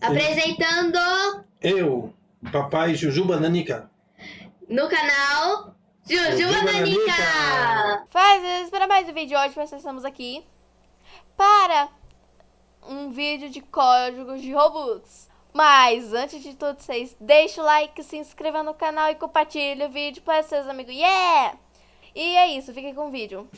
Apresentando Eu, papai Jujuba Nanica. no canal Jujuba Jujuba Nanica. Nanica. Faz para mais um vídeo hoje, nós estamos aqui para um vídeo de códigos de Robux. Mas antes de tudo, vocês deixem o like, se inscrevam no canal e compartilhem o vídeo para seus amigos. Yeah! E é isso, fiquem com o vídeo.